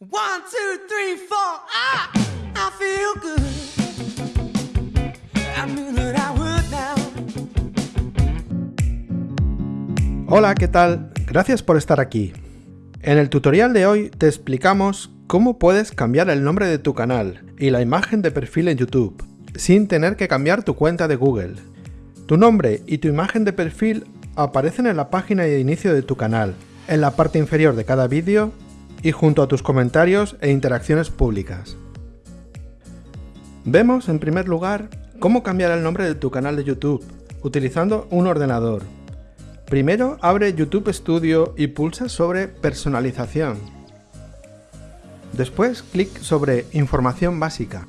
One, two, three, four. Ah, I feel good. Hola, ¿qué tal? Gracias por estar aquí. En el tutorial de hoy te explicamos cómo puedes cambiar el nombre de tu canal y la imagen de perfil en YouTube sin tener que cambiar tu cuenta de Google. Tu nombre y tu imagen de perfil aparecen en la página de inicio de tu canal, en la parte inferior de cada vídeo y junto a tus comentarios e interacciones públicas. Vemos en primer lugar cómo cambiar el nombre de tu canal de YouTube utilizando un ordenador. Primero abre YouTube Studio y pulsa sobre Personalización. Después clic sobre Información básica.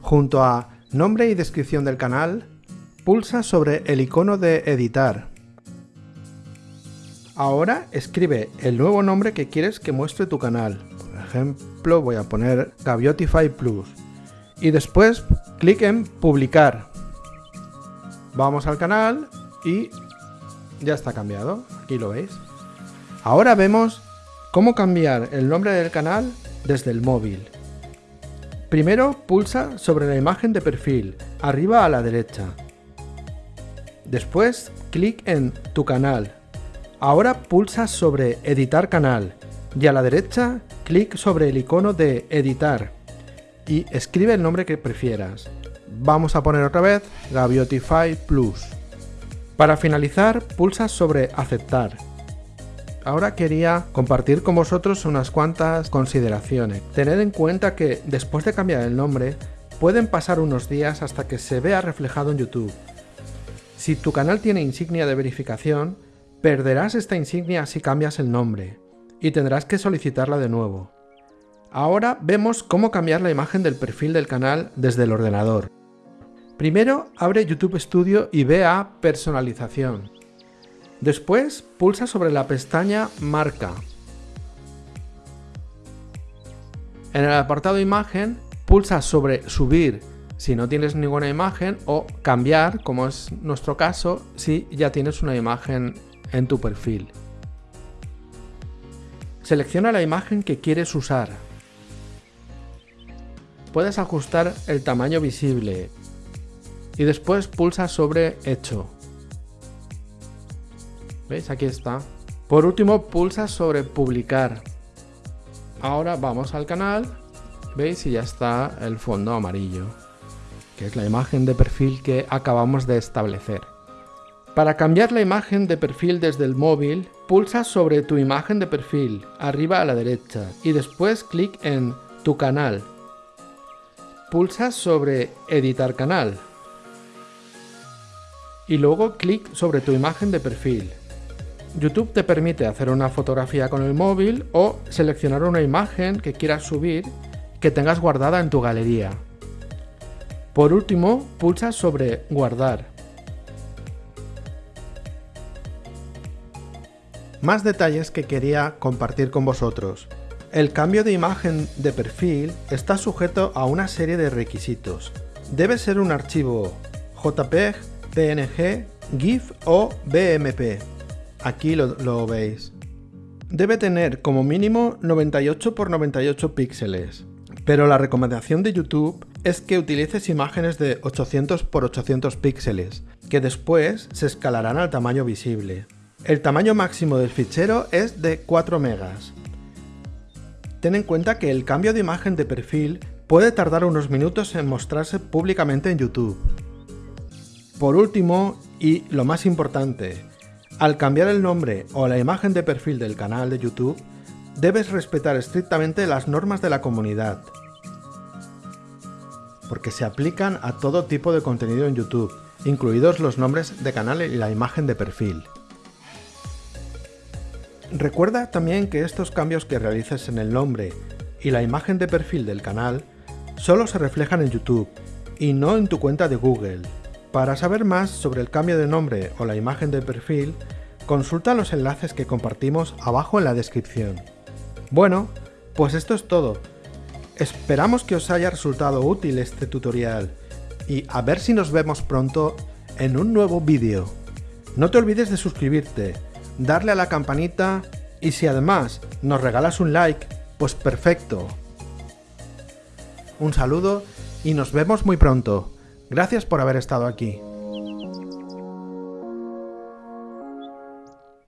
Junto a Nombre y descripción del canal, pulsa sobre el icono de Editar. Ahora escribe el nuevo nombre que quieres que muestre tu canal. Por ejemplo, voy a poner Gaviotify Plus. Y después clic en Publicar. Vamos al canal y ya está cambiado. Aquí lo veis. Ahora vemos cómo cambiar el nombre del canal desde el móvil. Primero pulsa sobre la imagen de perfil, arriba a la derecha. Después clic en Tu canal Ahora pulsa sobre Editar canal y a la derecha clic sobre el icono de Editar y escribe el nombre que prefieras. Vamos a poner otra vez Gaviotify Plus. Para finalizar, pulsa sobre Aceptar. Ahora quería compartir con vosotros unas cuantas consideraciones. Tened en cuenta que después de cambiar el nombre, pueden pasar unos días hasta que se vea reflejado en YouTube. Si tu canal tiene insignia de verificación, Perderás esta insignia si cambias el nombre, y tendrás que solicitarla de nuevo. Ahora vemos cómo cambiar la imagen del perfil del canal desde el ordenador. Primero abre YouTube Studio y ve a Personalización. Después pulsa sobre la pestaña Marca. En el apartado Imagen pulsa sobre Subir si no tienes ninguna imagen o Cambiar, como es nuestro caso, si ya tienes una imagen en tu perfil. Selecciona la imagen que quieres usar. Puedes ajustar el tamaño visible y después pulsa sobre Hecho. ¿Veis? Aquí está. Por último, pulsa sobre Publicar. Ahora vamos al canal. ¿Veis? Y ya está el fondo amarillo, que es la imagen de perfil que acabamos de establecer. Para cambiar la imagen de perfil desde el móvil, pulsa sobre tu imagen de perfil, arriba a la derecha, y después clic en Tu canal. Pulsa sobre Editar canal. Y luego clic sobre tu imagen de perfil. YouTube te permite hacer una fotografía con el móvil o seleccionar una imagen que quieras subir que tengas guardada en tu galería. Por último, pulsa sobre Guardar. Más detalles que quería compartir con vosotros. El cambio de imagen de perfil está sujeto a una serie de requisitos. Debe ser un archivo JPEG, PNG, GIF o BMP. Aquí lo, lo veis. Debe tener como mínimo 98 x 98 píxeles, pero la recomendación de YouTube es que utilices imágenes de 800 x 800 píxeles, que después se escalarán al tamaño visible. El tamaño máximo del fichero es de 4 megas. Ten en cuenta que el cambio de imagen de perfil puede tardar unos minutos en mostrarse públicamente en YouTube. Por último, y lo más importante, al cambiar el nombre o la imagen de perfil del canal de YouTube, debes respetar estrictamente las normas de la comunidad, porque se aplican a todo tipo de contenido en YouTube, incluidos los nombres de canal y la imagen de perfil. Recuerda también que estos cambios que realices en el nombre y la imagen de perfil del canal solo se reflejan en YouTube y no en tu cuenta de Google. Para saber más sobre el cambio de nombre o la imagen de perfil, consulta los enlaces que compartimos abajo en la descripción. Bueno, pues esto es todo. Esperamos que os haya resultado útil este tutorial y a ver si nos vemos pronto en un nuevo vídeo. No te olvides de suscribirte darle a la campanita Y si además nos regalas un like, pues perfecto. Un saludo y nos vemos muy pronto. Gracias por haber estado aquí.